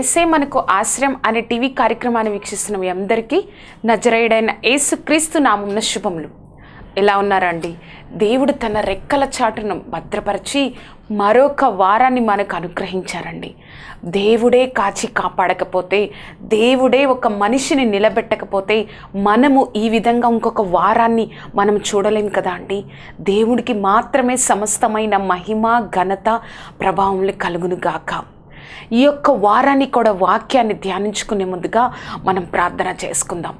ఏసే మనకు ఆశ్రయం అనే టీవీ కార్యక్రమాన్ని వీక్షిస్తున్న మీ అందరికీ నజరేయుడైన యేసుక్రీస్తు నామున్న శుభములు. ఎలా ఉన్నారండి? దేవుడు తన రెక్కల చాటును భద్రపరిచి మరొక వారాన్ని మనకు అనుగ్రహించారండి. దేవుడే కాచి కాపాడకపోతే దేవుడే ఒక మనిషిని నిలబెట్టకపోతే మనము ఈ విధంగా ఇంకొక వారాన్ని మనం చూడలేం కదా అండి? దేవుడికి మాత్రమే సమస్తమైన మహిమ ఘనత ప్రభావములు కలుగును గాక ఈ యొక్క వారాన్ని కూడా వాక్యాన్ని ధ్యానించుకునే ముందుగా మనం ప్రార్థన చేసుకుందాం.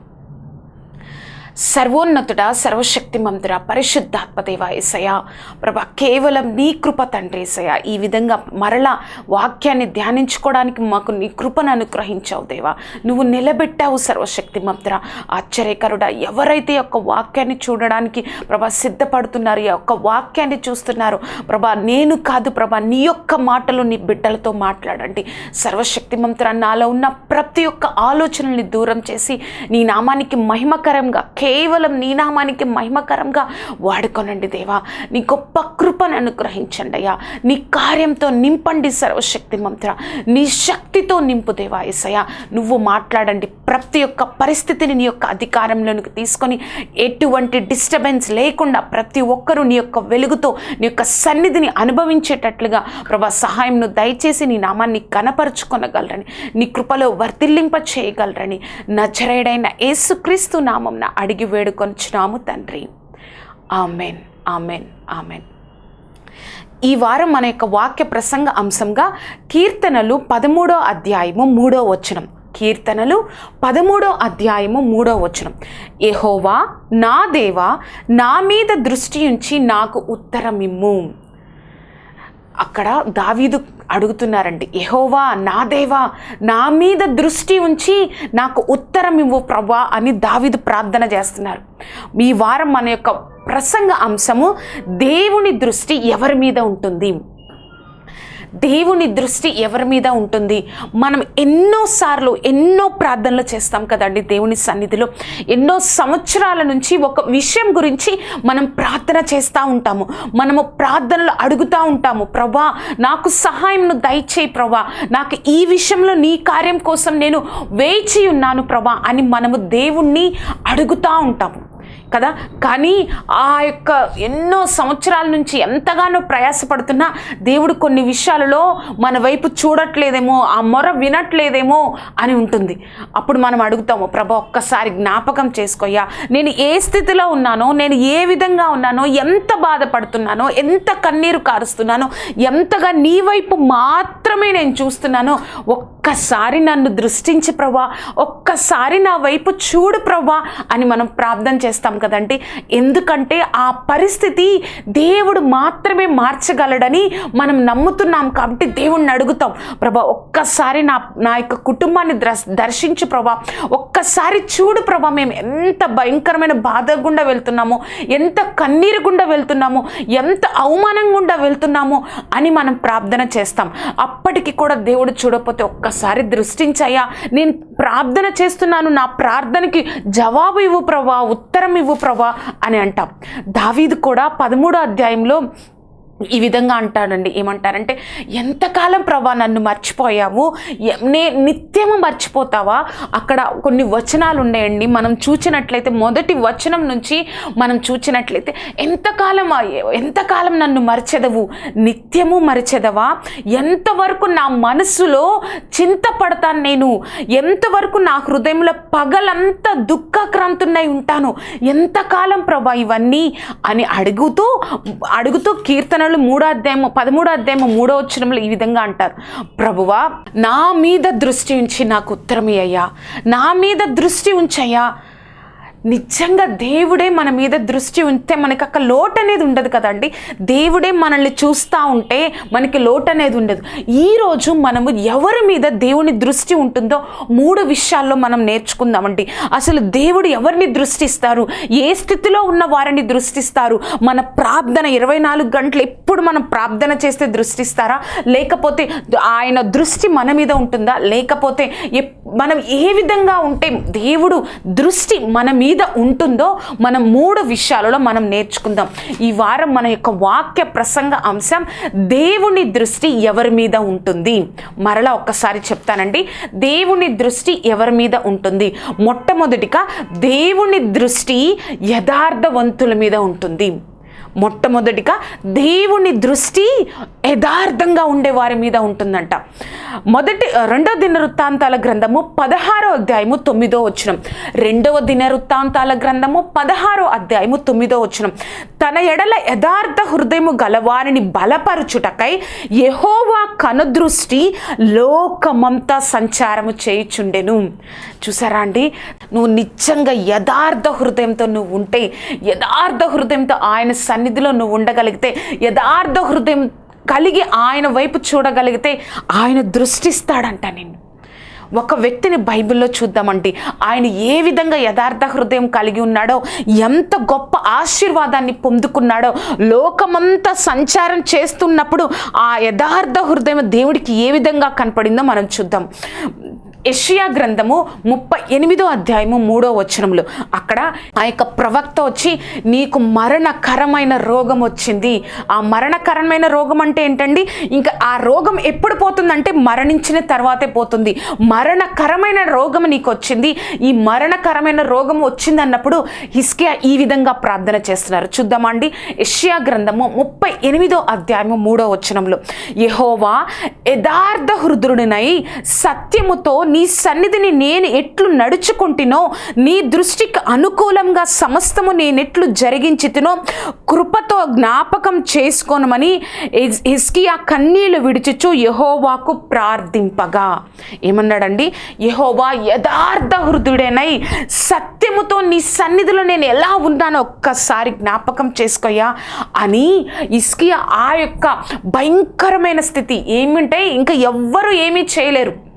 సర్వోన్నతుడ సర్వశక్తిమంతుడ పరిశుద్ధాత్మదేవ ఏసయ ప్రభా కేవలం నీ కృప తండ్రి ఏసయ ఈ విధంగా మరలా వాక్యాన్ని ధ్యానించుకోవడానికి మాకు నీ కృపను అనుగ్రహించావు దేవా. నువ్వు నిలబెట్టావు సర్వశక్తిమంతుడ. ఆశ్చర్యకరుడ ఎవరైతే యొక్క వాక్యాన్ని చూడడానికి ప్రభా సిద్ధపడుతున్నారు ఈ యొక్క వాక్యాన్ని చూస్తున్నారు ప్రభా నేను కాదు ప్రభా నీ యొక్క మాటలు నీ బిడ్డలతో మాట్లాడండి. సర్వశక్తిమంతుడ నాలో ఉన్న ప్రతి ఒక్క ఆలోచనల్ని దూరం చేసి నీ నామానికి మహిమకరంగా కేవలం నీ నామానికి మహిమకరంగా వాడుకోనండి దేవా. నీ గొప్ప కృపను అనుగ్రహించండి అయ్యా. నీ కార్యంతో నింపండి సర్వశక్తిమంతుడ నీ శక్తితో నింపు దేవా ఏసయ్య. నువ్వు మాట్లాడండి ప్రతి ఒక్క పరిస్థితిని నీ యొక్క అధికారంలోనికి తీసుకొని ఎటువంటి డిస్టర్బెన్స్ లేకుండా ప్రతి ఒక్కరూ నీ యొక్క వెలుగుతో నీ యొక్క సన్నిధిని అనుభవించేటట్లుగా ప్రభా సహాయంను దయచేసి నీ నామాన్ని కనపరుచుకొనగలరని నీ కృపలో వర్తిల్లింప చేయగలరని నజరేడైన యేసుక్రీస్తు నామంన అడిగి వేడుకొనిచ్చినాము తండ్రి. Amen amen amen. ఈ వారం మన యొక్క వాక్య ప్రసంగ అంశంగా కీర్తనలు పదమూడో అధ్యాయము మూడో వచనం. కీర్తనలు పదమూడో అధ్యాయము మూడో వచనం. ఎహోవా నా దేవా నా మీద దృష్టి ఉంచి నాకు ఉత్తరమిమ్ము. అక్కడ దావీదు అడుగుతున్నారండి ఎహోవా నా దేవా నా మీద దృష్టి ఉంచి నాకు ఉత్తరం ఇవ్వు ప్రభా అని దావీదు ప్రార్థన చేస్తున్నారు. ఈ వారం మన యొక్క ప్రసంగ అంశము దేవుని దృష్టి ఎవరి మీద ఉంటుంది? దేవుని దృష్టి ఎవరి మీద ఉంటుంది? మనం ఎన్నోసార్లు ఎన్నో ప్రార్థనలు చేస్తాం కదండి దేవుని సన్నిధిలో. ఎన్నో సంవత్సరాల నుంచి ఒక విషయం గురించి మనం ప్రార్థన చేస్తూ ఉంటాము. మనము ప్రార్థనలు అడుగుతూ ఉంటాము. ప్రభా నాకు సహాయంను దయచేయి ప్రభా. నాకు ఈ విషయంలో నీ కార్యం కోసం నేను వేచి ఉన్నాను ప్రభా అని మనము దేవుణ్ణి అడుగుతూ ఉంటాము. కదా? కానీ ఆ యొక్క ఎన్నో సంవత్సరాల నుంచి ఎంతగానో ప్రయాసపడుతున్నా దేవుడు కొన్ని విషయాలలో మన వైపు చూడట్లేదేమో ఆ మొర వినట్లేదేమో అని ఉంటుంది. అప్పుడు మనం అడుగుతాము ప్రభా ఒక్కసారి జ్ఞాపకం చేసుకోయ్యా నేను ఏ స్థితిలో ఉన్నానో నేను ఏ విధంగా ఉన్నానో ఎంత బాధపడుతున్నానో ఎంత కన్నీరు కారుస్తున్నానో ఎంతగా నీ వైపు మాత్రమే నేను చూస్తున్నానో ఒక్కసారి నన్ను దృష్టించి ప్రభా. ఒక్కసారి నా వైపు చూడు ప్రభా అని మనం ప్రార్థన చేస్తాం. కదండి? ఎందుకంటే ఆ పరిస్థితి దేవుడు మాత్రమే మార్చగలడని మనం నమ్ముతున్నాం కాబట్టి దేవుణ్ణి అడుగుతాం. ప్రభా ఒక్కసారి నా నా యొక్క కుటుంబాన్ని దర్శించు ప్రభా. ఒక్కసారి చూడు ప్రభా మేము ఎంత భయంకరమైన బాధ గుండా వెళ్తున్నామో ఎంత కన్నీరు గుండా వెళ్తున్నామో ఎంత అవమానం గుండా వెళ్తున్నామో అని మనం ప్రార్థన చేస్తాం. అప్పటికి కూడా దేవుడు చూడకపోతే ఒక్కసారి దృష్టించాయా నేను ప్రార్థన చేస్తున్నాను నా ప్రార్థనకి జవాబు ఇవ్వు ప్రభా ఉత్తరం ఇవ్వు ప్రభా అని అంటాం. దావీదు కూడా పదమూడో అధ్యాయంలో ఈ విధంగా అంటాడండి. ఏమంటారంటే ఎంతకాలం ప్రభా నన్ను మర్చిపోయావు? నే నిత్యము మర్చిపోతావా? అక్కడ కొన్ని వచనాలు ఉన్నాయండి మనం చూచినట్లయితే మొదటి వచనం నుంచి మనం చూచినట్లయితే ఎంతకాలం ఎంతకాలం నన్ను మరిచెదవు? నిత్యము మరిచెదవా? ఎంతవరకు నా మనసులో చింతపడతాను నేను? ఎంతవరకు నా హృదయంలో పగలంతా దుఃఖక్రాంతున్నై ఉంటాను? ఎంతకాలం ప్రభా ఇవన్నీ? అని అడుగుతూ అడుగుతూ కీర్తనలు మూడో అధ్యాయము పదమూడో అధ్యాయము మూడో వచ్చినంలో ఈ విధంగా అంటారు. ప్రభువా నా మీద దృష్టి ఉంచి నాకు ఉత్తరమే అయ్యా నా మీద దృష్టి ఉంచయ్యా. నిజంగా దేవుడే మన మీద దృష్టి ఉంటే మనకి అక్కడ లోటు అనేది ఉండదు కదండి. దేవుడే మనల్ని చూస్తూ ఉంటే మనకి లోటు అనేది ఉండదు. ఈరోజు మనము ఎవరి మీద దేవుని దృష్టి ఉంటుందో మూడు విషయాల్లో మనం నేర్చుకుందామండి. అసలు దేవుడు ఎవరిని దృష్టిస్తారు? ఏ స్థితిలో ఉన్న వారిని దృష్టిస్తారు? మన ప్రార్థన ఇరవై నాలుగు గంటలు ఎప్పుడు మనం ప్రార్థన చేస్తే దృష్టిస్తారా? లేకపోతే ఆయన దృష్టి మన మీద ఉంటుందా? లేకపోతే ఎప్పుడు మనం ఏ విధంగా ఉంటే దేవుడు దృష్టి మన మీద ఉంటుందో మనం మూడు విషయాలలో మనం నేర్చుకుందాం. ఈ వారం మన యొక్క వాక్య ప్రసంగ అంశం దేవుని దృష్టి ఎవరి మీద ఉంటుంది? మరలా ఒక్కసారి చెప్తానండి. దేవుని దృష్టి ఎవరి మీద ఉంటుంది? మొట్టమొదటిగా దేవుని దృష్టి యథార్థవంతుల మీద ఉంటుంది. మొట్టమొదటిగా దేవుని దృష్టి యథార్థంగా ఉండే వారి మీద ఉంటుందంట. మొదటి రెండవ దిన వృత్తాంతాల గ్రంథము పదహారో అధ్యాయము తొమ్మిదో వచనం. రెండవ దిన వృత్తాంతాల గ్రంథము పదహారో అధ్యాయము తొమ్మిదో వచనం. తన ఎడల యథార్థ హృదయము గలవారిని బలపరుచుటకై యహోవా కనుదృష్టి లోకమంతా సంచారము చేయుచుండెను. చూసారా అండి? నువ్వు నిజంగా యథార్థ హృదయంతో నువ్వు ఉంటే యథార్థ హృదయంతో ఆయన సన్నిధిలో నువ్వు ఉండగలిగితే యథార్థ హృదయం కలిగి ఆయన వైపు చూడగలిగితే ఆయన దృష్టిస్తాడంట నిన్ను. ఒక వ్యక్తిని బైబిల్లో చూద్దామండి. ఆయన ఏ విధంగా యథార్థ హృదయం కలిగి ఉన్నాడో ఎంత గొప్ప ఆశీర్వాదాన్ని పొందుకున్నాడో లోకమంతా సంచారం చేస్తున్నప్పుడు ఆ యథార్థ హృదయం దేవుడికి ఏ విధంగా కనపడిందో మనం చూద్దాం. ఎషియా గ్రంథము ముప్పై ఎనిమిదో అధ్యాయము మూడో వచనంలో అక్కడ ఆ యొక్క ప్రవక్త వచ్చి నీకు మరణకరమైన రోగం వచ్చింది. ఆ మరణకరమైన రోగం అంటే ఏంటండి? ఇంకా ఆ రోగం ఎప్పుడు పోతుందంటే మరణించిన తర్వాతే పోతుంది. మరణకరమైన రోగం నీకు వచ్చింది. ఈ మరణకరమైన రోగం వచ్చింది అన్నప్పుడు హిస్కియా ఈ విధంగా ప్రార్థన చేస్తున్నారు. చూద్దామండి ఎషియా గ్రంథము ముప్పై ఎనిమిదో అధ్యాయము మూడో వచనంలో యహోవా యథార్థ హృదయుడినై సత్యముతో నీ సన్నిధిని నేను ఎట్లు నడుచుకుంటునో నీ దృష్టికి అనుకూలంగా సమస్తము నేనెట్లు జరిగించితినో కృపతో జ్ఞాపకం చేసుకోనమని హిస్కియా కన్నీళ్ళు విడిచిచు యహోవాకు ప్రార్థింపగా. ఏమన్నాడండి? యహోవా యథార్థ హృదయుడేనై సత్యముతో నీ సన్నిధిలో నేను ఎలా ఉన్నానో ఒక్కసారి జ్ఞాపకం చేసుకోయా అని ఇస్కియా ఆ యొక్క భయంకరమైన స్థితి. ఏమింటే ఇంకా ఎవ్వరు ఏమీ చేయలేరు.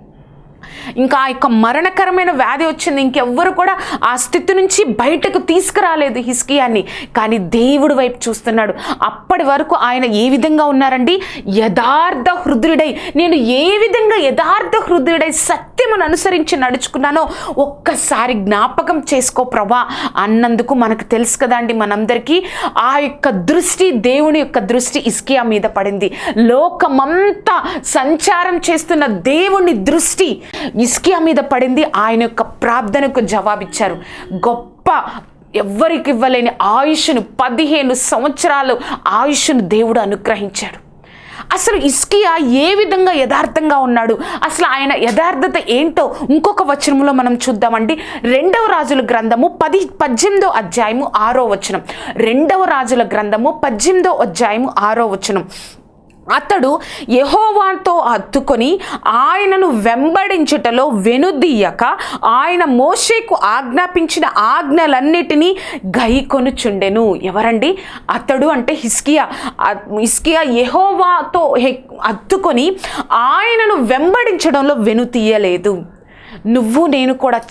ఇంకా ఆ యొక్క మరణకరమైన వ్యాధి వచ్చింది. ఇంకెవ్వరు కూడా ఆ స్థితి నుంచి బయటకు తీసుకురాలేదు హిస్కియాన్ని కానీ దేవుడు వైపు చూస్తున్నాడు. అప్పటి వరకు ఆయన ఏ విధంగా ఉన్నారండి? యథార్థ హృదయుడై. నేను ఏ విధంగా యథార్థ హృదయుడై సత్యమును అనుసరించి నడుచుకున్నానో ఒక్కసారి జ్ఞాపకం చేసుకో ప్రభా. అన్నందుకు మనకు తెలుసు కదండి మనందరికీ ఆ యొక్క దృష్టి దేవుని యొక్క దృష్టి ఇస్కియా మీద పడింది. లోకమంతా సంచారం చేస్తున్న దేవుని దృష్టి ఇస్కియా మీద పడింది ఆయన యొక్క ప్రార్థనకు జవాబిచ్చారు. గొప్ప ఎవ్వరికి ఇవ్వలేని ఆయుష్ను పదిహేను సంవత్సరాలు ఆయుష్ను దేవుడు అనుగ్రహించాడు. అసలు ఇస్కియా ఏ విధంగా యథార్థంగా ఉన్నాడు? అసలు ఆయన యథార్థత ఏంటో ఇంకొక వచనంలో మనం చూద్దామండి. రెండవ రాజుల గ్రంథము పది పద్దెనిమిదో అధ్యాయము ఆరో వచనం. రెండవ రాజుల గ్రంథము పద్దెనిమిదో అధ్యాయము ఆరో వచనం. అతడు యెహోవాతో హత్తుకొని ఆయనను వెంబడించుటలో వెనుదీయక ఆయన మోషేకు ఆజ్ఞాపించిన ఆజ్ఞలన్నిటినీ గైకొనుచుండెను ఎవరండి? అతడు అంటే హిస్కియా హిస్కియా యహోవాతో హె- హత్తుకొని ఆయనను వెంబడించడంలో వెనుతీయలేదు నువ్వు నేను కూడా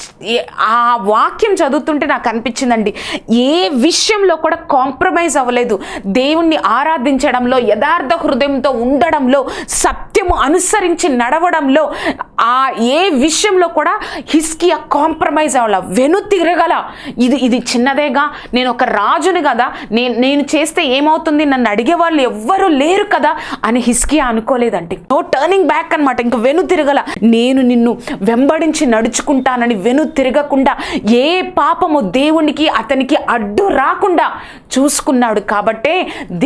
ఆ వాక్యం చదువుతుంటే నాకు అనిపించిందండి. ఏ విషయంలో కూడా కాంప్రమైజ్ అవ్వలేదు. దేవుణ్ణి ఆరాధించడంలో యథార్థ హృదయంతో ఉండడంలో సత్యము అనుసరించి నడవడంలో ఆ ఏ విషయంలో కూడా హిస్కియా కాంప్రమైజ్ అవ్వాల వెను తిరగల. ఇది ఇది చిన్నదేగా నేను ఒక రాజుని కదా నేను నేను చేస్తే ఏమవుతుంది నన్ను అడిగే వాళ్ళు ఎవ్వరూ లేరు కదా అని హిస్కియా అనుకోలేదంటే నో టర్నింగ్ బ్యాక్ అనమాట ఇంక వెను తిరగల. నేను నిన్ను వెంబడించి నడుచుకుంటానని వెను తిరగకుండా ఏ పాపము దేవునికి అతనికి అడ్డు రాకుండా చూసుకున్నాడు కాబట్టే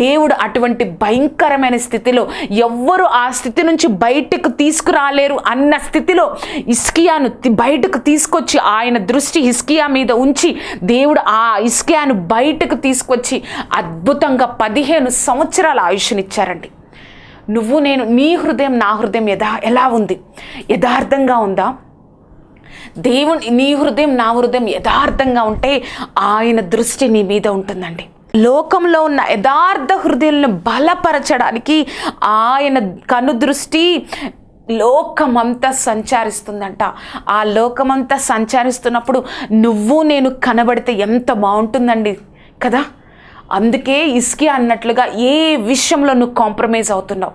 దేవుడు అటువంటి భయంకరమైన స్థితిలో ఎవ్వరు ఆ స్థితి నుంచి బయటకు తీసుకురాలేరు అన్న స్థితిలో ఇస్కియాను బయటకు తీసుకొచ్చి ఆయన దృష్టి హిస్కియా మీద ఉంచి దేవుడు ఆ ఇస్కియాను బయటకు తీసుకొచ్చి అద్భుతంగా పదిహేను సంవత్సరాల ఆయుష్నిచ్చారండి. నువ్వు నేను నీ హృదయం నా హృదయం యథా ఎలా ఉంది? యథార్థంగా ఉందా? దేవుని నీ హృదయం నా హృదయం యథార్థంగా ఉంటే ఆయన దృష్టి నీ మీద ఉంటుందండి. లోకంలో ఉన్న యథార్థ హృదయాలను బలపరచడానికి ఆయన కను దృష్టి లోకమంతా సంచారిస్తుందంట. ఆ లోకమంతా సంచారిస్తున్నప్పుడు నువ్వు నేను కనబడితే ఎంత బాగుంటుందండి కదా? అందుకే ఇస్కి అన్నట్లుగా ఏ విషయంలో నువ్వు కాంప్రమైజ్ అవుతున్నావు?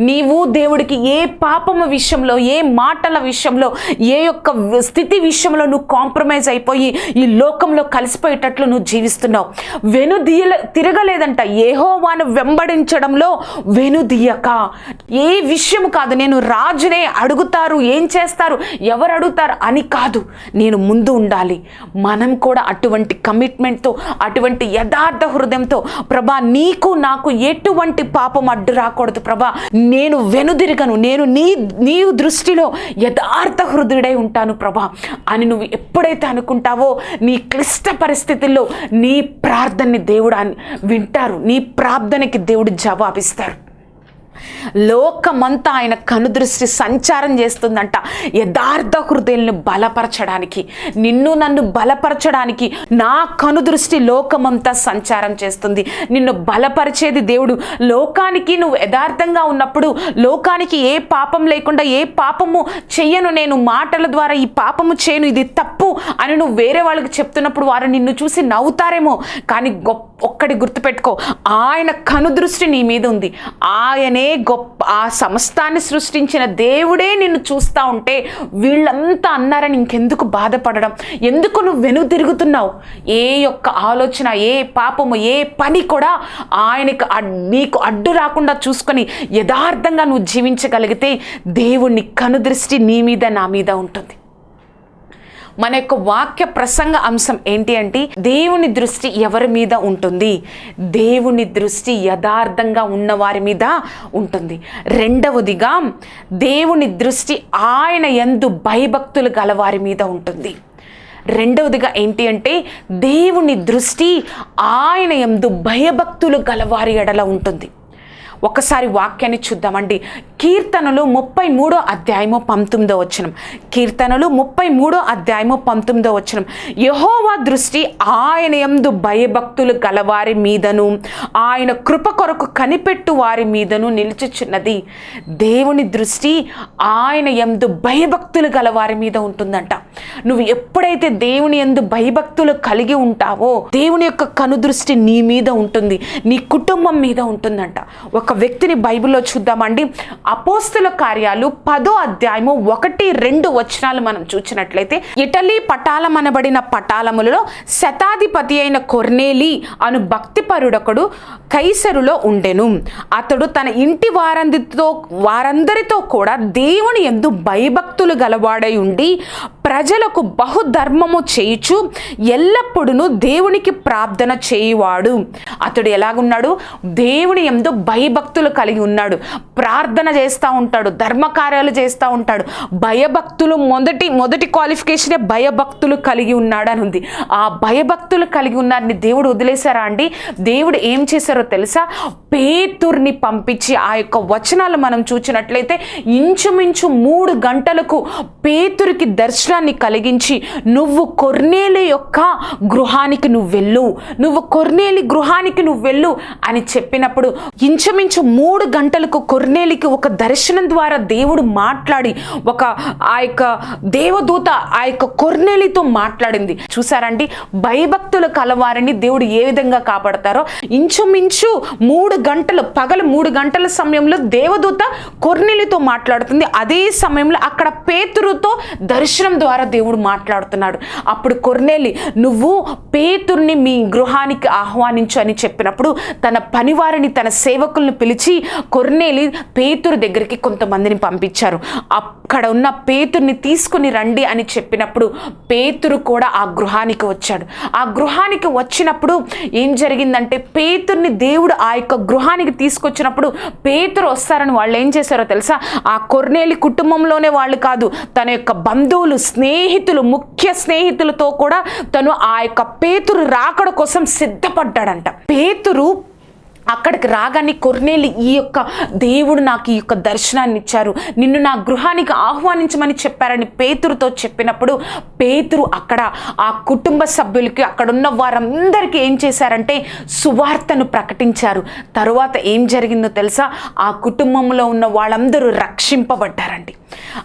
నీవు దేవుడికి ఏ పాపము విషయంలో ఏ మాటల విషయంలో ఏ యొక్క స్థితి విషయంలో నువ్వు కాంప్రమైజ్ అయిపోయి ఈ లోకంలో కలిసిపోయేటట్లు నువ్వు జీవిస్తున్నావు? వెనుదీయ తిరగలేదంట. ఏహోవాను వెంబడించడంలో వెనుదీయక ఏ విషయం కాదు నేను రాజునే అడుగుతారు ఏం చేస్తారు ఎవరు అడుగుతారు అని కాదు. నేను ముందు ఉండాలి. మనం కూడా అటువంటి కమిట్మెంట్తో అటువంటి యథార్థ హృదయంతో ప్రభా నీకు నాకు ఎటువంటి పాపం అడ్డు రాకూడదు ప్రభా. నేను వెనుదిరగను నేను నీ నీ దృష్టిలో యథార్థ హృదయుడై ఉంటాను ప్రభా అని నువ్వు ఎప్పుడైతే అనుకుంటావో నీ క్లిష్ట పరిస్థితుల్లో నీ ప్రార్థనని దేవుడు వింటారు. నీ ప్రార్థనకి దేవుడు జవాబిస్తారు. లోకమంతా ఆయన కనుదృష్టి సంచారం చేస్తుందంట. యథార్థ హృదయాలను బలపరచడానికి నిన్ను నన్ను బలపరచడానికి నా కనుదృష్టి లోకమంతా సంచారం చేస్తుంది. నిన్ను బలపరిచేది దేవుడు. లోకానికి నువ్వు యథార్థంగా ఉన్నప్పుడు లోకానికి ఏ పాపం లేకుండా ఏ పాపము చెయ్యను నేను మాటల ద్వారా ఈ పాపము చేయను ఇది తప్పు అని నువ్వు వేరే వాళ్ళకి చెప్తున్నప్పుడు వారు నిన్ను చూసి నవ్వుతారేమో. కానీ గొప్ప ఒక్కడి గుర్తుపెట్టుకో ఆయన కనుదృష్టి నీ మీద ఉంది. ఆయనే గొప్ప ఆ సమస్తాన్ని సృష్టించిన దేవుడే నిన్ను చూస్తూ ఉంటే వీళ్ళంతా అన్నారని ఇంకెందుకు బాధపడడం? ఎందుకు నువ్వు వెను తిరుగుతున్నావు? ఏ యొక్క ఆలోచన ఏ పాపము ఏ పని కూడా ఆయనకు నీకు అడ్డు రాకుండా చూసుకొని యథార్థంగా నువ్వు జీవించగలిగితే దేవుని కనుదృష్టి నీ మీద నా మీద ఉంటుంది. మన యొక్క వాక్య ప్రసంగ అంశం ఏంటి అంటే దేవుని దృష్టి ఎవరి మీద ఉంటుంది? దేవుని దృష్టి యథార్థంగా ఉన్న వారి మీద ఉంటుంది. రెండవదిగా దేవుని దృష్టి ఆయన ఎందు భయభక్తులు గలవారి మీద ఉంటుంది. రెండవదిగా ఏంటి అంటే దేవుని దృష్టి ఆయన ఎందు భయభక్తులు గలవారి ఎడల ఉంటుంది. ఒకసారి వాక్యాన్ని చూద్దామండి. కీర్తనలు ముప్పై మూడో అధ్యాయము పంతొమ్మిదో వచనం. కీర్తనలు ముప్పై మూడో అధ్యాయము పంతొమ్మిదో వచనం. యహోవా దృష్టి ఆయన యందు భయభక్తులు గలవారి మీదను ఆయన కృప కొరకు కనిపెట్టు వారి మీదను నిలుచుచున్నది. దేవుని దృష్టి ఆయన ఎందు భయభక్తులు గలవారి మీద ఉంటుందంట. నువ్వు ఎప్పుడైతే దేవుని యందు భయభక్తులు కలిగి ఉంటావో దేవుని యొక్క కనుదృష్టి నీ మీద ఉంటుంది నీ కుటుంబం మీద ఉంటుందంట. ఒక వ్యక్తిని బైబిల్లో చూద్దామండి. అపోస్తుల కార్యాలు పదో అధ్యాయము ఒకటి రెండు వచనాలు మనం చూసినట్లయితే ఇటలీ పటాలం అనబడిన పటాలములలో శతాధిపతి అయిన కొర్నేలి అను భక్తిపరుడొకడు కైసరులో ఉండెను. అతడు తన ఇంటి వారందరితో వారందరితో కూడా దేవుని ఎందు భయభక్తులు గలవాడై ఉండి ప్రజలకు బహుధర్మము చేయుచు ఎల్లప్పుడూ దేవునికి ప్రార్థన చేయువాడు. అతడు ఎలాగున్నాడు? దేవుని ఎందు భయభక్తులు కలిగి ఉన్నాడు. ప్రార్థన చేస్తూ ఉంటాడు. ధర్మకార్యాలు చేస్తూ ఉంటాడు. భయభక్తులు మొదటి మొదటి క్వాలిఫికేషనే భయభక్తులు కలిగి ఉన్నాడని ఉంది. ఆ భయభక్తులు కలిగి ఉన్నారని దేవుడు వదిలేశారా అండి? దేవుడు ఏం చేశారో తెలుసా? పేతుర్ని పంపించి ఆ యొక్క వచనాలు మనం చూసినట్లయితే ఇంచుమించు మూడు గంటలకు పేతురికి దర్శనాన్ని కలిగించి నువ్వు కొర్నేలి యొక్క గృహానికి నువ్వు వెళ్ళు. నువ్వు కొర్నేలి గృహానికి నువ్వు వెళ్ళు అని చెప్పినప్పుడు ఇంచుమించు ఇంచుమించు మూడు గంటలకు కొర్నేలికి ఒక దర్శనం ద్వారా దేవుడు మాట్లాడి ఒక ఆ యొక్క దేవదూత ఆ యొక్క కొర్నేలితో మాట్లాడింది. చూసారండి? భయభక్తుల కలవారిని దేవుడు ఏ విధంగా కాపాడతారో? ఇంచుమించు మూడు గంటలు పగలు మూడు గంటల సమయంలో దేవదూత కొర్నేలితో మాట్లాడుతుంది. అదే సమయంలో అక్కడ పేతురుతో దర్శనం ద్వారా దేవుడు మాట్లాడుతున్నాడు. అప్పుడు కొర్నేలి నువ్వు పేతుర్ని మీ గృహానికి ఆహ్వానించు అని చెప్పినప్పుడు తన పనివారిని తన సేవకులను పిలిచి కొర్నేలి పేతురు దగ్గరికి కొంతమందిని పంపించారు. అక్కడ ఉన్న పేతుర్ని తీసుకుని రండి అని చెప్పినప్పుడు పేతురు కూడా ఆ గృహానికి వచ్చాడు. ఆ గృహానికి వచ్చినప్పుడు ఏం జరిగిందంటే పేతుర్ని దేవుడు ఆ యొక్క గృహానికి తీసుకొచ్చినప్పుడు పేతురు వస్తారని వాళ్ళు ఏం చేశారో తెలుసా? ఆ కొర్నేలి కుటుంబంలోనే వాళ్ళు కాదు తన యొక్క బంధువులు స్నేహితులు ముఖ్య స్నేహితులతో కూడా తను ఆ యొక్క పేతురు రాకడ కోసం సిద్ధపడ్డాడంట. పేతురు అక్కడికి రాగానే కొర్నేలి ఈ యొక్క దేవుడు నాకు ఈ యొక్క దర్శనాన్ని ఇచ్చారు. నిన్ను నా గృహానికి ఆహ్వానించమని చెప్పారని పేతురుతో చెప్పినప్పుడు పేతురు అక్కడ ఆ కుటుంబ సభ్యులకి అక్కడున్న వారందరికీ ఏం చేశారంటే సువార్తను ప్రకటించారు. తరువాత ఏం జరిగిందో తెలుసా? ఆ కుటుంబంలో ఉన్న వాళ్ళందరూ రక్షింపబడ్డారండి.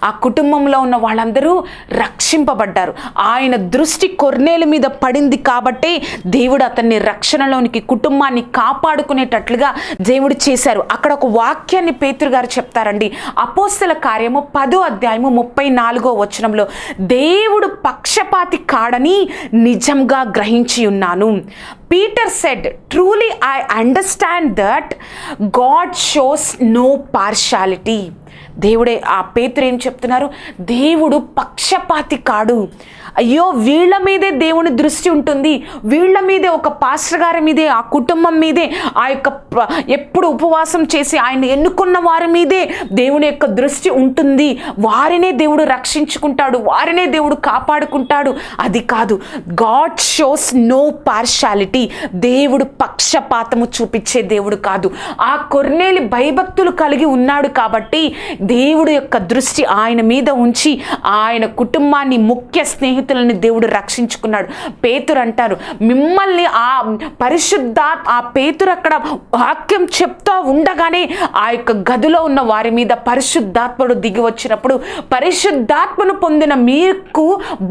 ఆ కుటుంబంలో ఉన్న వాళ్ళందరూ రక్షింపబడ్డారు. ఆయన దృష్టి కొర్నేలు మీద పడింది కాబట్టే దేవుడు అతన్ని రక్షణలోనికి కుటుంబాన్ని కాపాడుకునే కాపాడుకునేటట్లుగా దేవుడు చేశారు. అక్కడ ఒక వాక్యాన్ని పేతురు గారు చెప్తారండి. అపోస్తల కార్యము పదో అధ్యాయము ముప్పై నాలుగో వచనంలో దేవుడు పక్షపాతి కాడని నిజంగా గ్రహించి ఉన్నాను. Peter said truly I understand that God shows no partiality దేవుడే ఆ పేతురు ఏం చెప్తున్నారు? దేవుడు పక్షపాతి కాడు. అయ్యో వీళ్ళ మీదే దేవుని దృష్టి ఉంటుంది. వీళ్ళ మీదే ఒక పాస్టర్ గారి మీదే ఆ కుటుంబం మీదే ఆ యొక్క ఎప్పుడు ఉపవాసం చేసి ఆయన ఎన్నుకున్న వారి మీదే దేవుని యొక్క దృష్టి ఉంటుంది. వారినే దేవుడు రక్షించుకుంటాడు వారినే దేవుడు కాపాడుకుంటాడు. అది కాదు గాడ్ షోస్ నో పార్షాలిటీ దేవుడు పక్షపాతము చూపించే దేవుడు కాదు. ఆ కొర్నేలి భయభక్తులు కలిగి ఉన్నాడు కాబట్టి దేవుడు యొక్క దృష్టి ఆయన మీద ఉంచి ఆయన కుటుంబాన్ని ముఖ్య స్నేహి జీవితాలని దేవుడు రక్షించుకున్నాడు. పేతురు అంటారు మిమ్మల్ని ఆ పరిశుద్ధ ఆ పేతురు అక్కడ వాక్యం చెప్తూ ఉండగానే ఆ యొక్క గదిలో ఉన్న వారి మీద పరిశుద్ధాత్ముడు దిగి వచ్చినప్పుడు పరిశుద్ధాత్మను పొందిన మీకు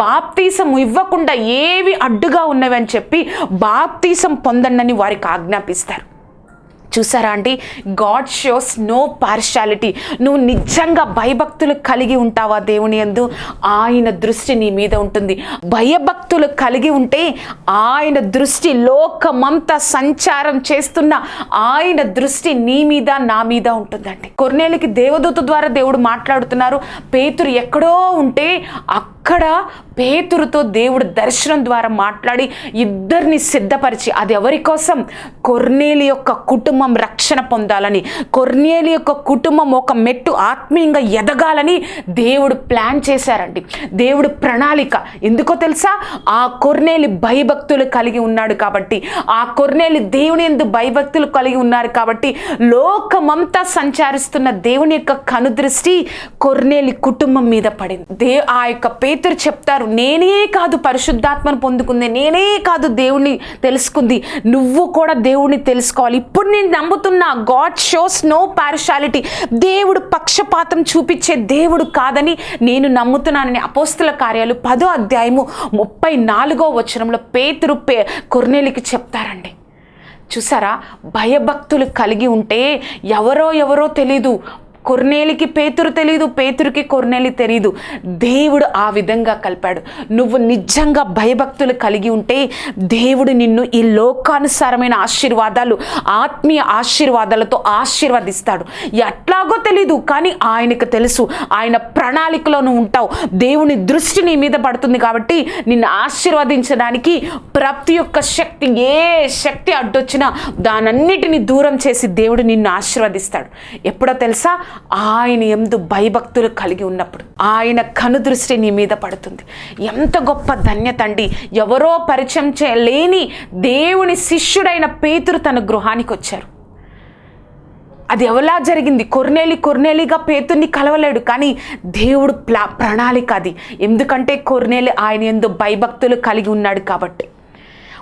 బాప్తీసం ఇవ్వకుండా ఏవి అడ్డుగా ఉన్నవి అని చెప్పి బాప్తీసం పొందండి అని వారికి ఆజ్ఞాపిస్తారు. చూసారా అండి? గాడ్ షోస్ నో పార్షాలిటీ నువ్వు నిజంగా భయభక్తులు కలిగి ఉంటావా దేవుని యందు ఆయన దృష్టి నీ మీద ఉంటుంది. భయభక్తులు కలిగి ఉంటే ఆయన దృష్టి లోకమంతా సంచారం చేస్తున్న ఆయన దృష్టి నీ మీద నా మీద ఉంటుందండి. కొన్నేళ్ళకి దేవదూత ద్వారా దేవుడు మాట్లాడుతున్నారు. పేతురు ఎక్కడో ఉంటే అక్కడ పేతురుతో దేవుడు దర్శనం ద్వారా మాట్లాడి ఇద్దరిని సిద్ధపరిచి అది ఎవరి కోసం? కొర్నేలి యొక్క కుటుంబం రక్షణ పొందాలని కొర్నేలి యొక్క కుటుంబం ఒక మెట్టు ఆత్మీయంగా ఎదగాలని దేవుడు ప్లాన్ చేశారండి. దేవుడు ప్రణాళిక. ఎందుకో తెలుసా? ఆ కొర్నేలి భయభక్తులు కలిగి ఉన్నాడు కాబట్టి ఆ కొర్నేలి దేవుని ఎందు భయభక్తులు కలిగి ఉన్నారు కాబట్టి లోకమంతా సంచారిస్తున్న దేవుని యొక్క కనుదృష్టి కొర్నేలి కుటుంబం మీద పడింది. దే ఆ యొక్క పేతురు చెప్తారు నేనే కాదు పరిశుద్ధాత్మను పొందుకుంది నేనే కాదు దేవుణ్ణి తెలుసుకుంది నువ్వు కూడా దేవుణ్ణి తెలుసుకోవాలి. ఇప్పుడు నేను నమ్ముతున్నా గాడ్ షోస్ నో పార్షాలిటీ దేవుడు పక్షపాతం చూపించే దేవుడు కాదని నేను నమ్ముతున్నానని అపోస్తుల కార్యాలు పదో అధ్యాయము ముప్పై నాలుగో వచనంలో పేతురు పే కొర్నేలికి చెప్తారండి. చూసారా? భయభక్తులు కలిగి ఉంటే ఎవరో ఎవరో తెలీదు. కొర్నేలికి పేతురు తెలీదు పేతురికి కొర్నేలి తెలీదు. దేవుడు ఆ విధంగా కలిపాడు. నువ్వు నిజంగా భయభక్తులు కలిగి ఉంటే దేవుడు నిన్ను ఈ లోకానుసారమైన ఆశీర్వాదాలు ఆత్మీయ ఆశీర్వాదాలతో ఆశీర్వదిస్తాడు. ఎట్లాగో తెలీదు కానీ ఆయనకు తెలుసు. ఆయన ప్రణాళికలో నువ్వు ఉంటావు. దేవుని దృష్టి నీ మీద పడుతుంది కాబట్టి నిన్ను ఆశీర్వదించడానికి ప్రతి ఒక్క శక్తి ఏ శక్తి అడ్డొచ్చినా దానన్నిటిని దూరం చేసి దేవుడు నిన్ను ఆశీర్వదిస్తాడు. ఎప్పుడో తెలుసా? ఆయన ఎందు భయభక్తులు కలిగి ఉన్నప్పుడు ఆయన కనుదృష్టి నీ మీద పడుతుంది. ఎంత గొప్ప ధన్యత అండి. ఎవరో పరిచయం చేయలేని దేవుని శిష్యుడైన పేతురు తన గృహానికి వచ్చారు. అది ఎవలా జరిగింది? కొర్నేలి కొర్నేలిగా పేతుర్ని కలవలేడు కానీ దేవుడు ప్లా ప్రణాళిక అది. ఎందుకంటే కొర్నేలి ఆయన ఎందు భయభక్తులు కలిగి ఉన్నాడు కాబట్టి.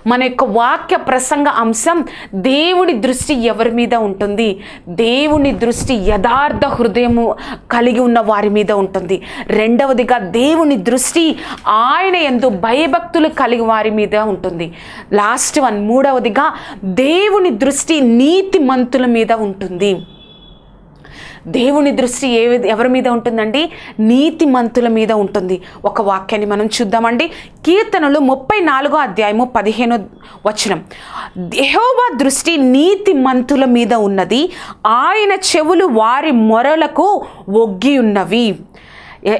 మన యొక్క వాక్య ప్రసంగ అంశం దేవుని దృష్టి ఎవరి మీద ఉంటుంది? దేవుని దృష్టి యథార్థ హృదయము కలిగి ఉన్న వారి మీద ఉంటుంది. రెండవదిగా దేవుని దృష్టి ఆయన ఎందు భయభక్తులు కలిగి వారి మీద ఉంటుంది. లాస్ట్ వన్ మూడవదిగా దేవుని దృష్టి నీతిమంతుల మీద ఉంటుంది. దేవుని దృష్టి ఏ విధ- ఎవరి మీద ఉంటుందండి? నీతిమంతుల మీద ఉంటుంది. ఒక వాక్యాన్ని మనం చూద్దామండి. కీర్తనలు ముప్పై నాలుగో అధ్యాయము పదిహేనో వచనం. దేహోబా దృష్టి నీతిమంతుల మీద ఉన్నది. ఆయన చెవులు వారి మొరలకు ఒగ్గి ఉన్నవి.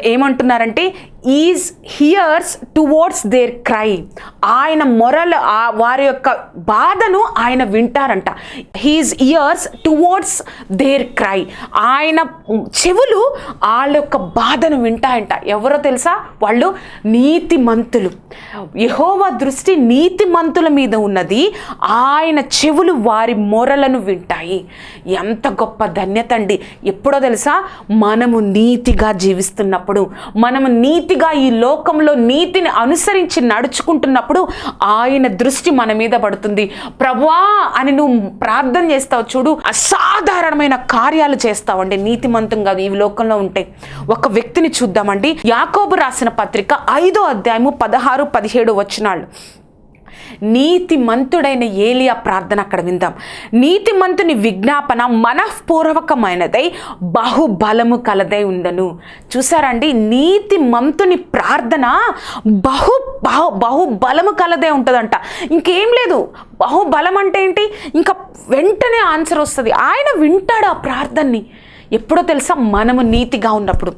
ఏమంటున్నారంటే his ears towards their cry ఆయన మొరలు వారి యొక్క బాధను ఆయన వింటారంట. His ears towards their cry. ఆయన చెవులు వాళ్ళ యొక్క బాధను వింటాయంట. ఎవరో తెలుసా? వాళ్ళు నీతిమంతులు. యహోవా దృష్టి నీతిమంతుల మీద ఉన్నది. ఆయన చెవులు వారి మొరలను వింటాయి. ఎంత గొప్ప ధన్యత అండి. ఎప్పుడో తెలుసా? మనము నీతిగా జీవిస్తున్నప్పుడు. మనము నీతి నీతిగా ఈ లోకంలో నీతిని అనుసరించి నడుచుకుంటున్నప్పుడు ఆయన దృష్టి మన మీద పడుతుంది. ప్రభువా అని నువ్వు ప్రార్థన చేస్తావు చూడు అసాధారణమైన కార్యాలు చేస్తావండి నీతిమంతంగా ఈ లోకంలో ఉంటే. ఒక వ్యక్తిని చూద్దామండి. యాకోబు రాసిన పత్రిక ఐదో అధ్యాయము పదహారు పదిహేడు నీతి మంతుడైన ఏలియా ప్రార్థన అక్కడ విందాం. నీతిమంతుని విజ్ఞాపన మనఃపూర్వకమైనదై బహుబలము కలదై ఉండను. చూసారండి? నీతి మంతుని ప్రార్థన బహు బహు బహుబలము కలదే ఉంటుందంట. ఇంకేం లేదు. బహుబలం అంటే ఏంటి? ఇంకా వెంటనే ఆన్సర్ వస్తుంది. ఆయన వింటాడు ఆ ప్రార్థనని. ఎప్పుడో తెలుసా? మనము నీతిగా ఉన్నప్పుడు.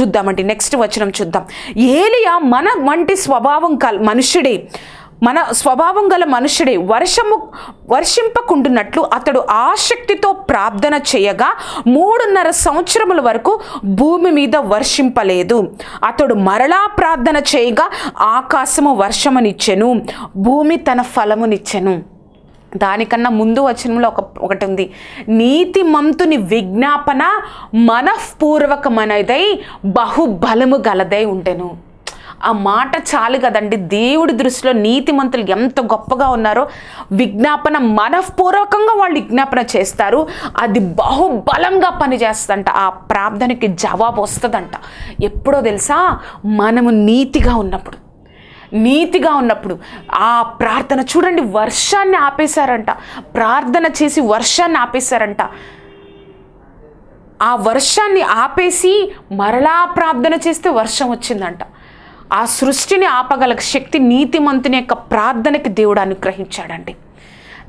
చూద్దామండి. నెక్స్ట్ వచనం చూద్దాం. ఏలియా మన వంటి స్వభావం కల్ మనుష్యుడే. మన స్వభావం గల మనుషుడే వర్షము వర్షింపకుండునట్లు అతడు ఆసక్తితో ప్రార్థన చేయగా మూడున్నర సంవత్సరముల వరకు భూమి మీద వర్షింపలేదు. అతడు మరలా ప్రార్థన చేయగా ఆకాశము వర్షమునిచ్చెను భూమి తన ఫలమునిచ్చెను. దానికన్నా ముందు వచనంలో ఒక ఒకటి ఉంది నీతి మంతుని విజ్ఞాపన మనఃపూర్వకమనదై బహుబలము గలదై ఉండెను. ఆ మాట చాలు కదండి. దేవుడి దృష్టిలో నీతిమంతులు ఎంత గొప్పగా ఉన్నారో విజ్ఞాపన మనఃపూర్వకంగా వాళ్ళు విజ్ఞాపన చేస్తారు. అది బహుబలంగా పనిచేస్తుందంట. ఆ ప్రార్థనకి జవాబు వస్తుందంట. ఎప్పుడో తెలుసా? మనము నీతిగా ఉన్నప్పుడు. నీతిగా ఉన్నప్పుడు. ఆ ప్రార్థన చూడండి వర్షాన్ని ఆపేశారంట. ప్రార్థన చేసి వర్షాన్ని ఆపేశారంట. ఆ వర్షాన్ని ఆపేసి మరలా ప్రార్థన చేస్తే వర్షం వచ్చిందంట. ఆ సృష్టిని ఆపగల శక్తి నీతిమంతుని యొక్క ప్రార్థనకి దేవుడు అనుగ్రహించాడండి.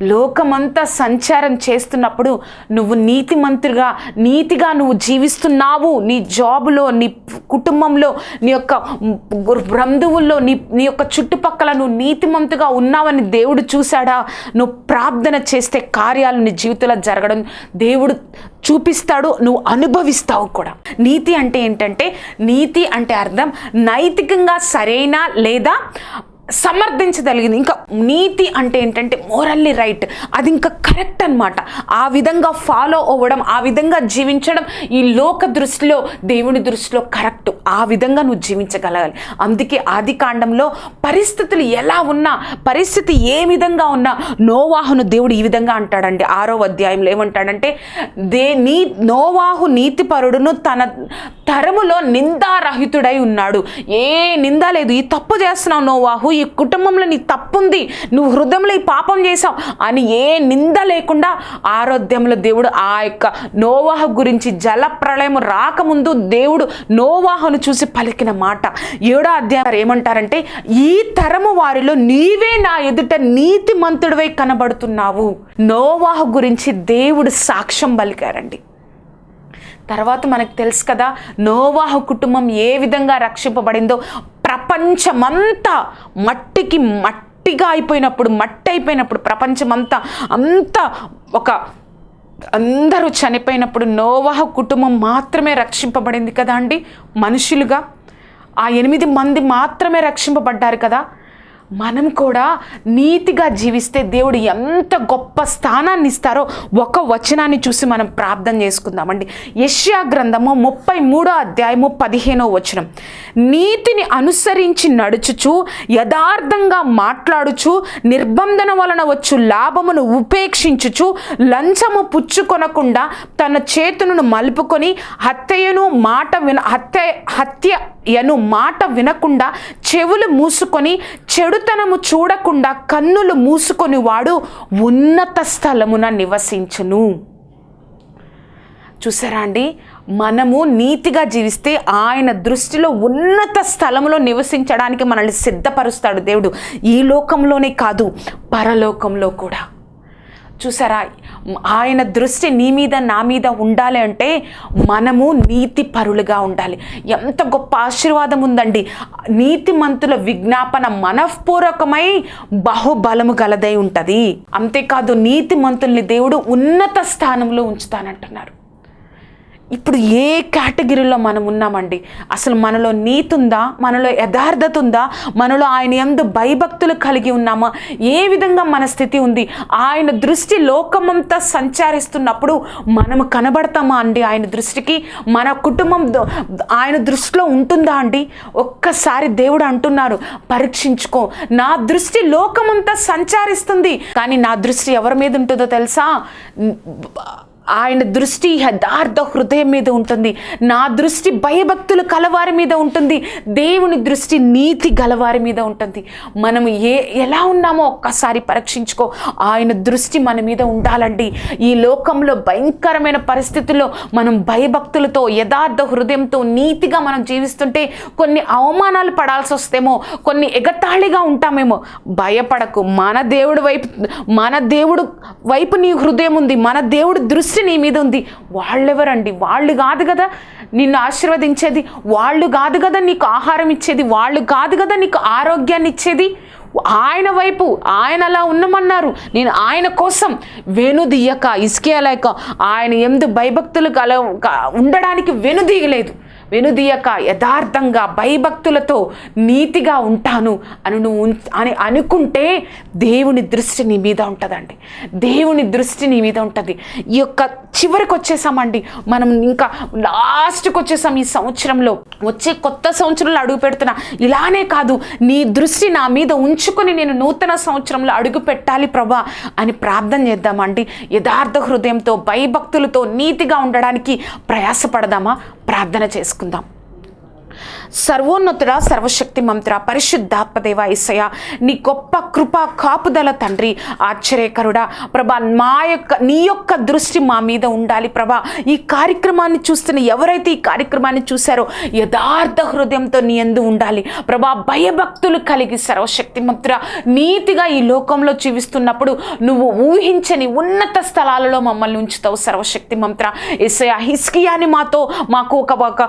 లోకమంతా సంచారం చేస్తున్నప్పుడు నువ్వు నీతిమంతుడిగా నీతిగా నువ్వు జీవిస్తున్నావు. నీ జాబులో నీ కుటుంబంలో నీ యొక్క బంధువుల్లో నీ నీ యొక్క చుట్టుపక్కల నువ్వు నీతిమంతుగా ఉన్నావని దేవుడు చూశాడా? నువ్వు ప్రార్థన చేస్తే కార్యాలు నీ జీవితంలో జరగడం దేవుడు చూపిస్తాడు నువ్వు అనుభవిస్తావు కూడా. నీతి అంటే ఏంటంటే నీతి అంటే అర్థం నైతికంగా సరైన లేదా సమర్థించగలిగింది ఇంకా నీతి అంటే ఏంటంటే మోరల్లీ రైట్ అది ఇంకా కరెక్ట్ అనమాట ఆ విధంగా ఫాలో అవ్వడం ఆ విధంగా జీవించడం ఈ లోక దృష్టిలో దేవుని దృష్టిలో కరెక్ట్ ఆ విధంగా నువ్వు జీవించగలగాలి. అందుకే ఆది కాండంలో పరిస్థితులు ఎలా ఉన్నా పరిస్థితి ఏ విధంగా ఉన్నా నోవాహును దేవుడు ఈ విధంగా అంటాడండి. ఆరో అధ్యాయంలో ఏమంటాడంటే దే నీ నోవాహు నీతిపరుడును తన తరములో నిందారహితుడై ఉన్నాడు. ఏ నింద లేదు. ఈ తప్పు చేస్తున్నావు నోవాహు ఈ కుటుంబంలో నీ తప్పు ఉంది నువ్వు హృదయంలో ఈ పాపం చేసావు అని ఏ నింద లేకుండా ఆరోగ్యంలో దేవుడు ఆ యొక్క నోవాహ గురించి జల ప్రళయం రాకముందు దేవుడు నోవాహను చూసి పలికిన మాట. ఏడో అధ్యాయం ఏమంటారంటే ఈ తరము వారిలో నీవే నా ఎదుట నీతిమంతుడివై కనబడుతున్నావు. నోవాహ గురించి దేవుడు సాక్ష్యం పలికారండి. తర్వాత మనకు తెలుసు కదా నోవాహ కుటుంబం ఏ విధంగా రక్షింపబడిందో ప్రపంచమంతా మట్టికి మట్టిగా అయిపోయినప్పుడు మట్టి అయిపోయినప్పుడు ప్రపంచమంతా అంతా ఒక అందరూ చనిపోయినప్పుడు నోవాహ కుటుంబం మాత్రమే రక్షింపబడింది కదా అండి? మనుషులుగా. ఆ ఎనిమిది మంది మాత్రమే రక్షింపబడ్డారు కదా? మనం కూడా నీతిగా జీవిస్తే దేవుడు ఎంత గొప్ప స్థానాన్ని ఇస్తారో ఒక వచనాన్ని చూసి మనం ప్రార్థన చేసుకుందామండి. యష్యా గ్రంథము ముప్పై మూడో అధ్యాయము పదిహేనో వచనం. నీతిని అనుసరించి నడుచుచు యథార్థంగా మాట్లాడుచు నిర్బంధన వలన వచ్చు లాభమును ఉపేక్షించుచు లంచము పుచ్చుకొనకుండా తన చేతులను మలుపుకొని హత్యను మాట విన హత్య యను మాట వినకుండా చెవులు మూసుకొని చెడుతనము చూడకుండా కన్నులు మూసుకొని వాడు ఉన్నత స్థలమున నివసించును. చూసారా అండి? మనము నీతిగా జీవిస్తే ఆయన దృష్టిలో ఉన్నత స్థలంలో నివసించడానికి మనల్ని సిద్ధపరుస్తాడు దేవుడు. ఈ లోకంలోనే కాదు పరలోకంలో కూడా. చూసారా? ఆయన దృష్టి నీ మీద నా మీద ఉండాలి అంటే మనము నీతి పరులుగా ఉండాలి. ఎంత గొప్ప ఆశీర్వాదం ఉందండి. నీతిమంతుల విజ్ఞాపన మనఃపూర్వకమై బహుబలము గలదై ఉంటుంది. అంతేకాదు నీతిమంతుల్ని దేవుడు ఉన్నత స్థానంలో ఉంచుతానంటున్నారు. ఇప్పుడు ఏ కేటగిరీలో మనం ఉన్నామండి? అసలు మనలో నీతుందా? మనలో యథార్థత ఉందా మనలో ఆయన ఎందు భయభక్తులు కలిగి ఉన్నామా? ఏ విధంగా మన స్థితి ఉంది? ఆయన దృష్టి లోకమంతా సంచారిస్తున్నప్పుడు మనము కనబడతామా అండి ఆయన దృష్టికి? మన కుటుంబం ఆయన దృష్టిలో ఉంటుందా అండి? ఒక్కసారి దేవుడు అంటున్నారు పరీక్షించుకో. నా దృష్టి లోకమంతా సంచారిస్తుంది. కానీ నా దృష్టి ఎవరి మీద ఉంటుందో తెలుసా? ఆయన దృష్టి యథార్థ హృదయం మీద ఉంటుంది. నా దృష్టి భయభక్తులు కలవారి మీద ఉంటుంది. దేవుని దృష్టి నీతి గలవారి మీద ఉంటుంది. మనం ఏ ఎలా ఉన్నామో ఒక్కసారి పరీక్షించుకో. ఆయన దృష్టి మన మీద ఉండాలండి. ఈ లోకంలో భయంకరమైన పరిస్థితుల్లో మనం భయభక్తులతో యథార్థ హృదయంతో నీతిగా మనం జీవిస్తుంటే కొన్ని అవమానాలు పడాల్సి వస్తేమో కొన్ని ఎగతాళిగా ఉంటామేమో. భయపడకు. మన దేవుడి వైపు మన దేవుడు వైపు నీ హృదయం ఉంది. మన దేవుడి దృష్టి నీ మీద ఉంది. వాళ్ళెవరండి? వాళ్ళు కాదు కదా నిన్ను ఆశీర్వదించేది. వాళ్ళు కాదు కదా నీకు ఆహారం ఇచ్చేది. వాళ్ళు కాదు కదా నీకు ఆరోగ్యాన్ని ఇచ్చేది. ఆయన వైపు ఆయన అలా ఉన్నమన్నారు నేను ఆయన కోసం వెనుదీయక ఇసుకేయలేక ఆయన ఎందు భయభక్తులు కల ఉండడానికి వెనుదీయలేదు వెనుదీయక యథార్థంగా భయభక్తులతో నీతిగా ఉంటాను అని నువ్వు అని అనుకుంటే దేవుని దృష్టి నీ మీద ఉంటుందండి. దేవుని దృష్టి నీ మీద ఉంటుంది. ఈ యొక్క చివరికి వచ్చేసామండి. మనం ఇంకా లాస్ట్కి వచ్చేసాం ఈ సంవత్సరంలో. వచ్చే కొత్త సంవత్సరంలో అడుగు పెడుతున్నా ఇలానే కాదు నీ దృష్టి నా మీద ఉంచుకొని నేను నూతన సంవత్సరంలో అడుగు పెట్టాలి ప్రభా అని ప్రార్థన చేద్దామండి. యథార్థ హృదయంతో భయభక్తులతో నీతిగా ఉండడానికి ప్రయాసపడదామా? ప్రార్థన చేసుకుందాం. తీసుకుందాం సర్వోన్నతుడ సర్వశక్తి మంత్ర పరిశుద్ధాత్మదేవ ఇసయ నీ గొప్ప కృప కాపుదల తండ్రి ఆశ్చర్యకరుడా. ప్రభా మా యొక్క నీ యొక్క దృష్టి మా మీద ఉండాలి ప్రభా. ఈ కార్యక్రమాన్ని చూస్తున్న ఎవరైతే ఈ కార్యక్రమాన్ని చూశారో యథార్థ హృదయంతో నీ ఎందు ఉండాలి. ప్రభా భయభక్తులు కలిగి సర్వశక్తి మంత్ర నీతిగా ఈ లోకంలో జీవిస్తున్నప్పుడు నువ్వు ఊహించని ఉన్నత స్థలాలలో మమ్మల్ని ఉంచుతావు సర్వశక్తి మంత్ర ఇసయ హిస్కియాని మాతో మాకు ఒక ఒక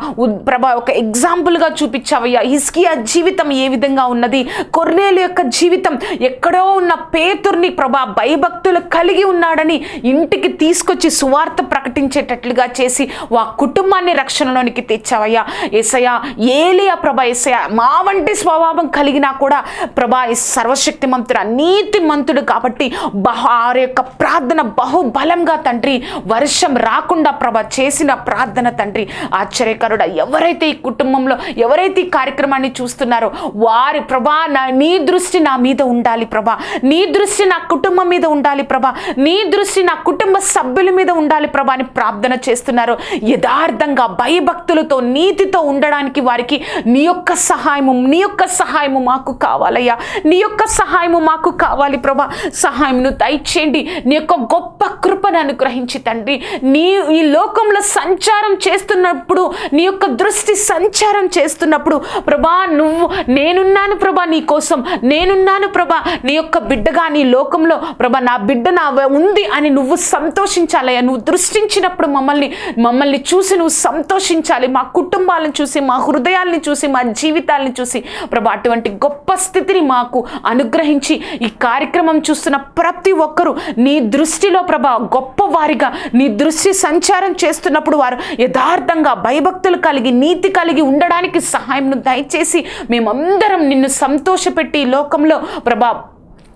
ప్రభా ఒక ఎగ్జాంపుల్గా చూపించావయ్యా. హిస్కియా జీవితం ఏ విధంగా ఉన్నది? కొర్నేలు యొక్క జీవితం ఎక్కడో ఉన్న పేతుర్ని ప్రభా భయభక్తులు కలిగి ఉన్నాడని ఇంటికి తీసుకొచ్చి సువార్త ప్రకటించేటట్లుగా చేసి వా కుటుంబాన్ని రక్షణలోనికి తెచ్చావయ్యా. ఎసయా ఏలియా ప్రభా ఏసయ్యా మా వంటి స్వభావం కలిగినా కూడా ప్రభా సర్వశక్తి మంతుడు నీతి మంతుడు కాబట్టి బహు వారి యొక్క ప్రార్థన బహుబలంగా తండ్రి వర్షం రాకుండా ప్రభ చేసిన ప్రార్థన తండ్రి ఆశ్చర్యకరుడ. ఎవరైతే ఈ కుటుంబంలో ఎవరైతే ఈ కార్యక్రమాన్ని చూస్తున్నారో వారి ప్రభా నా నీ దృష్టి నా మీద ఉండాలి ప్రభా. నీ దృష్టి నా కుటుంబం మీద ఉండాలి ప్రభా. నీ దృష్టి నా కుటుంబ సభ్యుల మీద ఉండాలి ప్రభా అని ప్రార్థన చేస్తున్నారు. యథార్థంగా భయభక్తులతో నీతితో ఉండడానికి వారికి నీ యొక్క సహాయము నీ యొక్క సహాయము మాకు కావాలయ్యా. నీ యొక్క సహాయము మాకు కావాలి ప్రభా. సహాయంను దయచేయండి. నీ యొక్క గొప్ప కృపను అనుగ్రహించి తండ్రి. నీ ఈ లోకంలో సంచారం చేస్తున్నప్పుడు నీ యొక్క దృష్టి సంచారం చే చేస్తున్నప్పుడు ప్రభా నువ్వు నేనున్నాను ప్రభా నీ కోసం నేనున్నాను ప్రభా నీ యొక్క బిడ్డగా నీ లోకంలో ప్రభా నా బిడ్డ నా ఉంది అని నువ్వు సంతోషించాలయ్యా నువ్వు దృష్టించినప్పుడు మమ్మల్ని మమ్మల్ని చూసి నువ్వు సంతోషించాలి. మా కుటుంబాలను చూసి మా హృదయాల్ని చూసి మా జీవితాల్ని చూసి ప్రభా అటువంటి గొప్ప స్థితిని మాకు అనుగ్రహించి ఈ కార్యక్రమం చూస్తున్న ప్రతి ఒక్కరూ నీ దృష్టిలో ప్రభా గొప్పవారిగా నీ దృష్టి సంచారం చేస్తున్నప్పుడు వారు యథార్థంగా భయభక్తులు కలిగి నీతి కలిగి ఉండడానికి సహాయంను దయచేసి మేమందరం నిన్ను సంతోషపెట్టి ఈ లోకంలో ప్రభా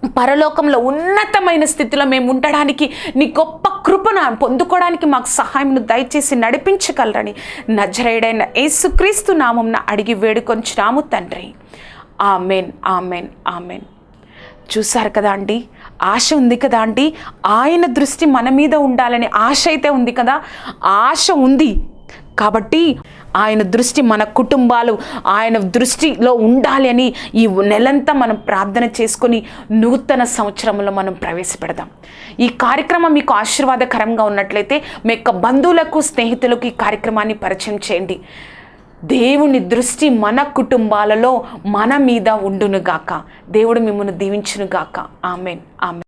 పరలోకంలో ఉన్నతమైన స్థితిలో మేము ఉండడానికి నీ గొప్ప కృపను పొందుకోవడానికి మాకు సహాయంను దయచేసి నడిపించగలరని నజరేడైన యేసుక్రీస్తు నామంన అడిగి వేడుకొంచున్నాము తండ్రి. Amen amen amen. చూసారు కదా అండి? ఆశ ఉంది కదా అండి? ఆయన దృష్టి మన మీద ఉండాలనే ఆశ అయితే ఉంది కదా? ఆశ ఉంది. కాబట్టి ఆయన దృష్టి మన కుటుంబాలు ఆయన దృష్టిలో ఉండాలి అని ఈ నెలంతా మనం ప్రార్థన చేసుకొని నూతన సంవత్సరంలో మనం ప్రవేశపెడదాం. ఈ కార్యక్రమం మీకు ఆశీర్వాదకరంగా ఉన్నట్లయితే మీ యొక్క బంధువులకు స్నేహితులకు ఈ కార్యక్రమాన్ని పరిచయం చేయండి. దేవుని దృష్టి మన కుటుంబాలలో మన మీద ఉండునుగాక. దేవుడు మిమ్మల్ని దీవించునుగాక. ఆమెన్. ఆమెన్.